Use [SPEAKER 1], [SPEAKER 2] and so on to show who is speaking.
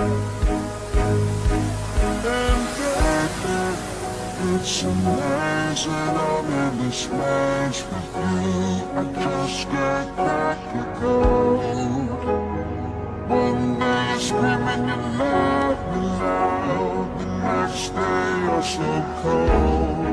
[SPEAKER 1] And baby, it's amazing I'm in this match with you I just can't to the One day you're screaming you love me loud The next day you're so cold.